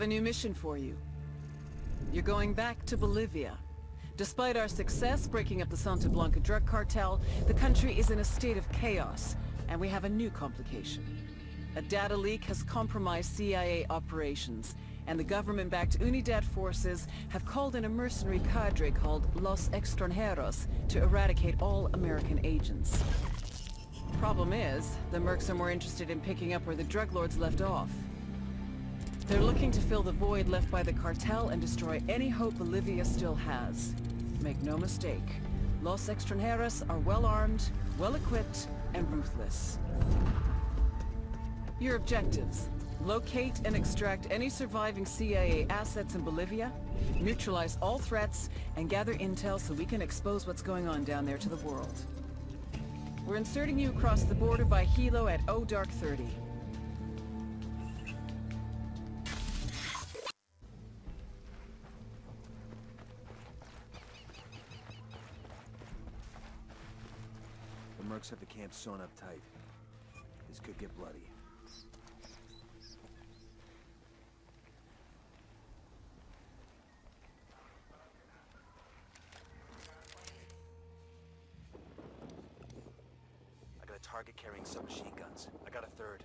have a new mission for you. You're going back to Bolivia. Despite our success breaking up the Santa Blanca drug cartel, the country is in a state of chaos, and we have a new complication. A data leak has compromised CIA operations, and the government-backed UNIDAD forces have called in a mercenary cadre called Los Extranjeros to eradicate all American agents. Problem is, the mercs are more interested in picking up where the drug lords left off. They're looking to fill the void left by the cartel and destroy any hope Bolivia still has. Make no mistake, Los Extranjeros are well-armed, well-equipped, and ruthless. Your objectives. Locate and extract any surviving CIA assets in Bolivia, neutralize all threats, and gather intel so we can expose what's going on down there to the world. We're inserting you across the border by helo at O Dark 30. The have the camp sewn up tight. This could get bloody. I got a target carrying submachine guns. I got a third.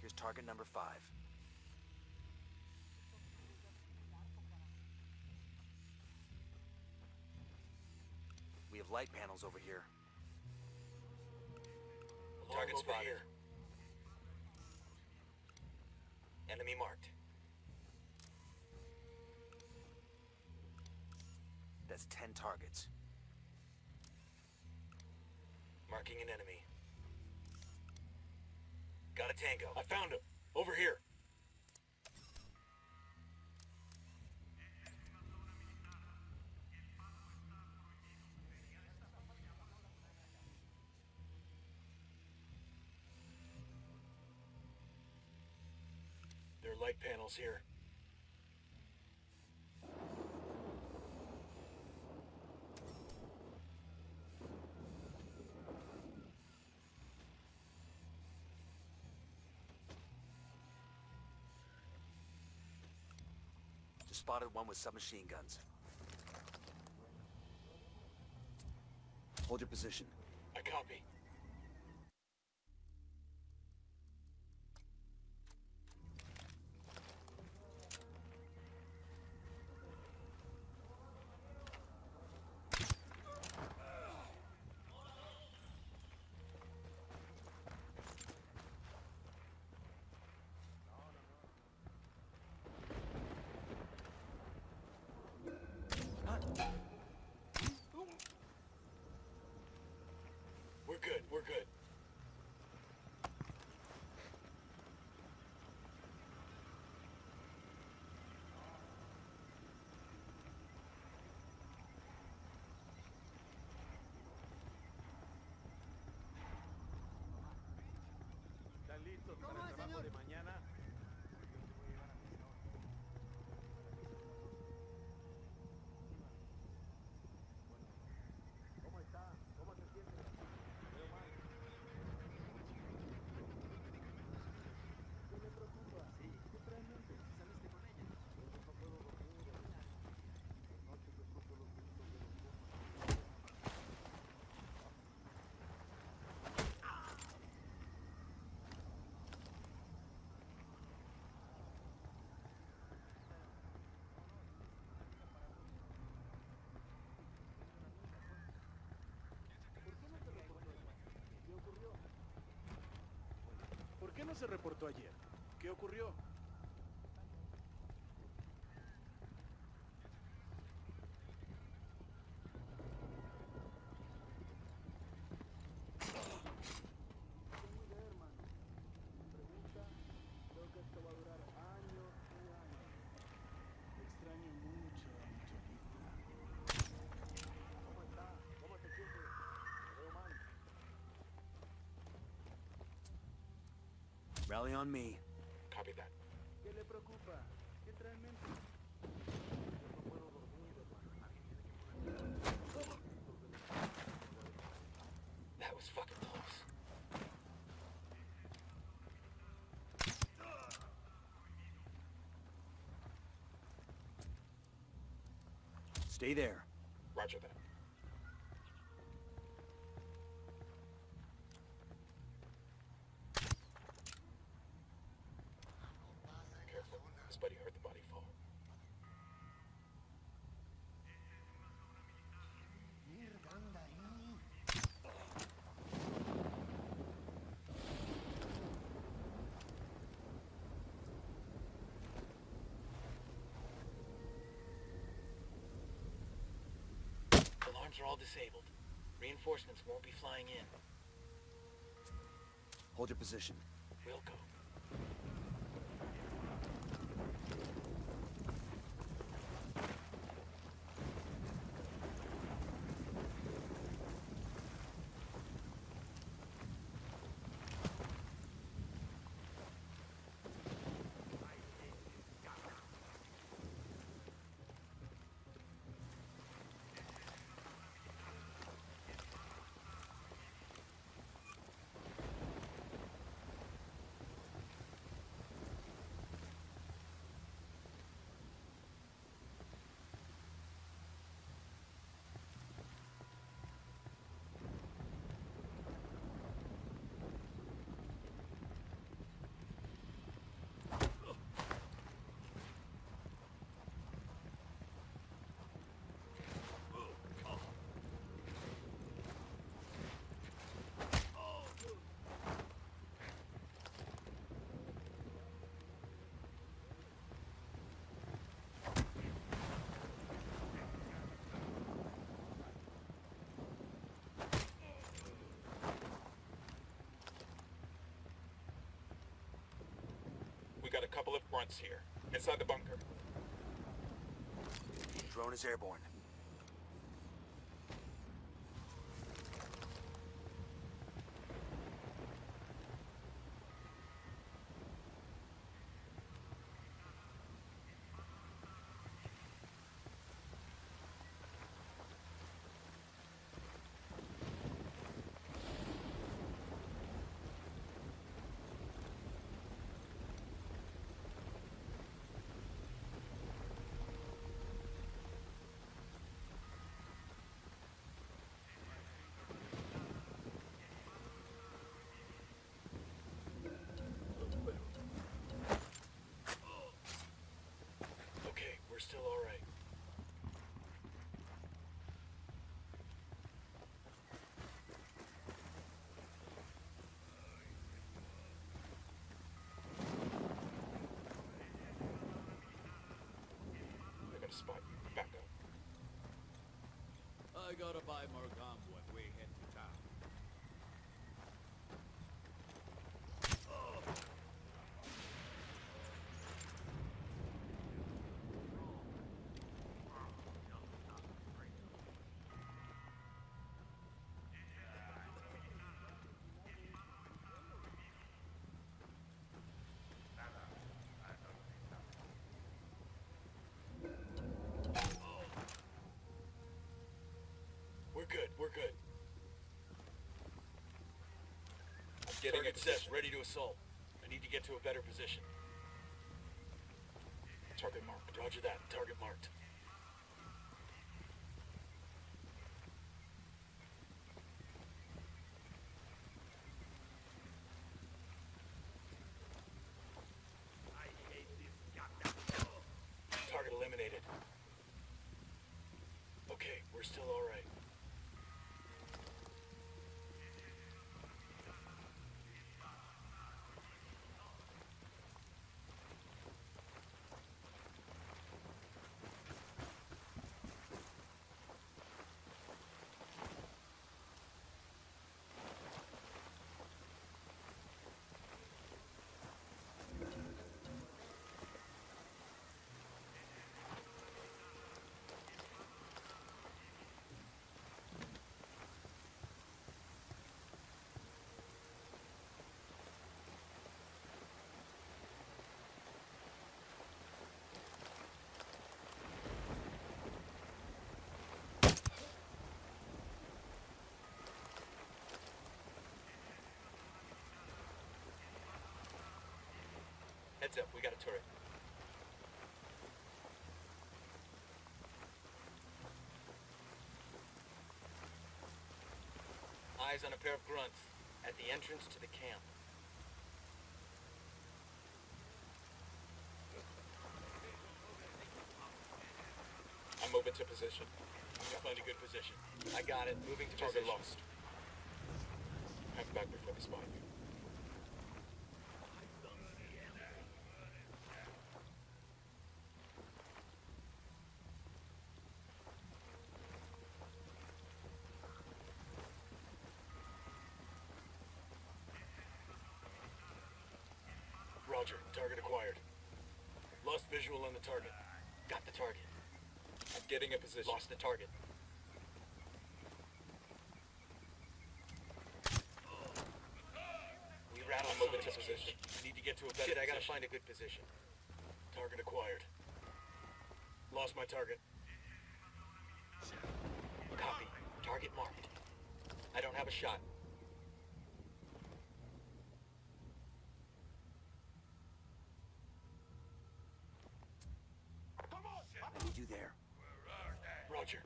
Here's target number five. Have light panels over here. Target spotted. Enemy marked. That's ten targets. Marking an enemy. Got a tango. I found him. Over here. Are here. Just spotted one with submachine guns. Hold your position. I copy. Se reportó ayer? ¿Qué ocurrió? Rally on me. Copy that. That was fucking close. Stay there. Roger that. Are all disabled. Reinforcements won't be flying in. Hold your position. We'll go. Couple of grunts here. Inside the bunker. Drone is airborne. Okay, we're still alright. I got a spot. Back up. I gotta buy more gum when we hit the town. We're good. I'm getting set, ready to assault. I need to get to a better position. Target marked. Roger that. Target marked. Heads up, we got a turret. Eyes on a pair of grunts at the entrance to the camp. I'm moving to position. Find a good position. I got it. Moving to target position. lost. Hang back before they spot you. On the target. Got the target. I'm getting a position. Lost the target. We rattled I'm moving to position. Need to get to a better Shit, I gotta find a good position. Target acquired. Lost my target. Copy. Target marked. I don't have a shot. I need you there. Roger.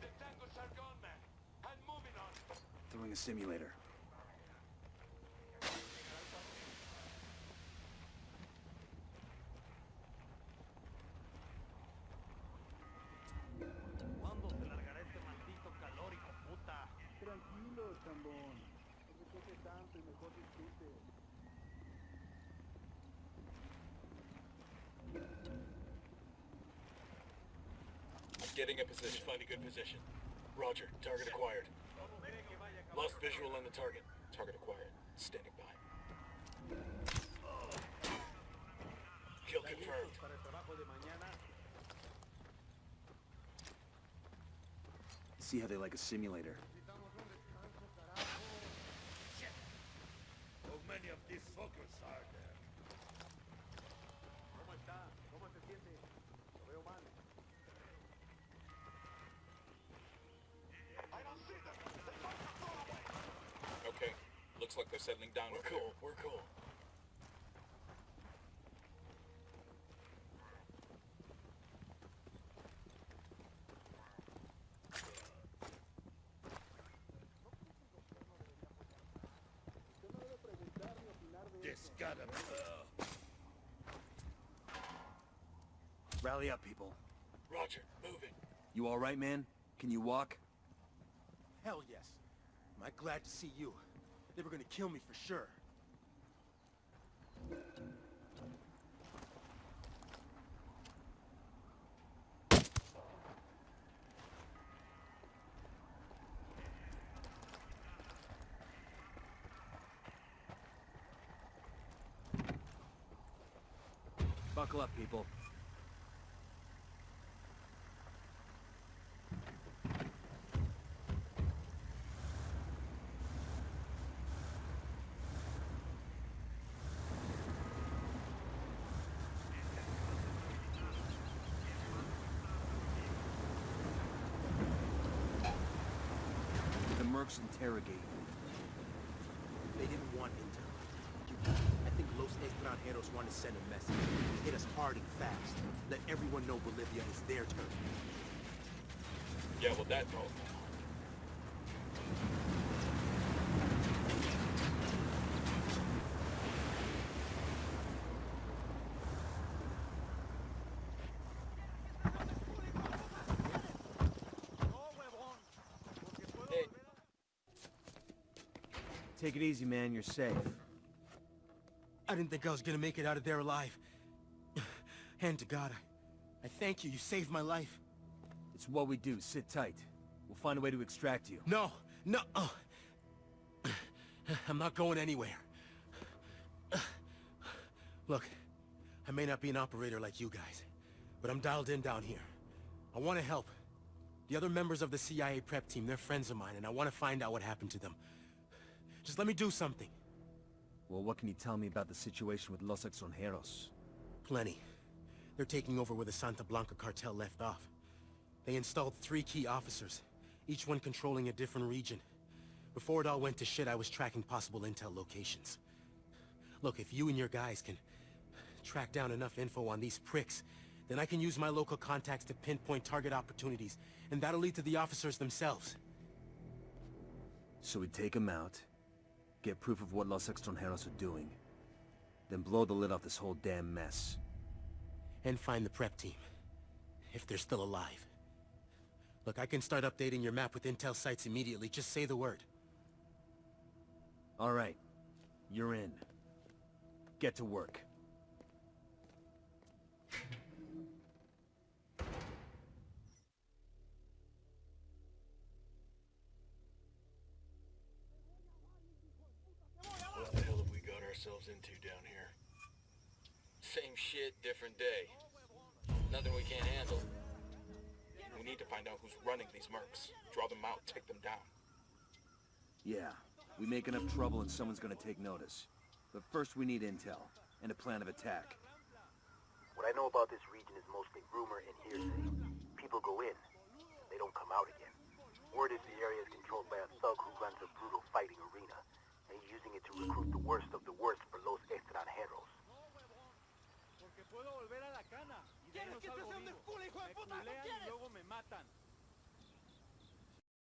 The tangos are gone, man. I'm moving on. Throwing a simulator. ¿Cuándo se largará este maldito calor, hijo puta? Tranquilo, chambón. No se queje tanto y mejor disfrute. I'm getting a position. Find a good position. Roger. Target acquired. Lost visual on the target. Target acquired. Standing by. Kill confirmed. Para el trabajo de mañana, See how they like a simulator. How many of these fuckers are there? Looks like they're settling down. We're cool. We're cool. Usted no debe preguntar ni opinar de This gotta. Rally up, people. Roger. Moving. You all right, man? Can you walk? Hell yes. Am I glad to see you? They were gonna kill me for sure. Buckle up, people. The mercs interrogate you. They didn't want intel. I think Los Extranjeros want to send a message. Hit us hard and fast. Let everyone know Bolivia is their turn. Yeah, well, that no. Hey, Take it easy, man. You're safe. I didn't think I was gonna make it out of there alive. Hand to God, I, I thank you. You saved my life. It's what we do. Sit tight. We'll find a way to extract you. No, no. Oh. I'm not going anywhere. Look, I may not be an operator like you guys, but I'm dialed in down here. I want to help. The other members of the CIA prep team, they're friends of mine, and I want to find out what happened to them. Just let me do something. Well, what can you tell me about the situation with Los Extranjeros? Plenty. They're taking over where the Santa Blanca cartel left off. They installed three key officers, each one controlling a different region. Before it all went to shit, I was tracking possible intel locations. Look, if you and your guys can track down enough info on these pricks, then I can use my local contacts to pinpoint target opportunities, and that'll lead to the officers themselves. So we take them out, get proof of what Los Extranjeros are doing, then blow the lid off this whole damn mess. And find the prep team. If they're still alive. Look, I can start updating your map with intel sites immediately. Just say the word. All right. You're in. Get to work. Same shit, different day. Nothing we can't handle. We need to find out who's running these mercs. Draw them out, take them down. Yeah. We make enough trouble and someone's gonna take notice. But first we need intel, and a plan of attack. What I know about this region is mostly rumor and hearsay. People go in, and they don't come out again. Word is the area is controlled by a thug who runs a brutal fighting arena, and he's using it to recruit the worst of the worst for Los Extranjeros. Porque puedo volver a la cana. Y ¿Quieres que te sea un desculo, hijo de puta? ¿No quieres? Y luego me matan.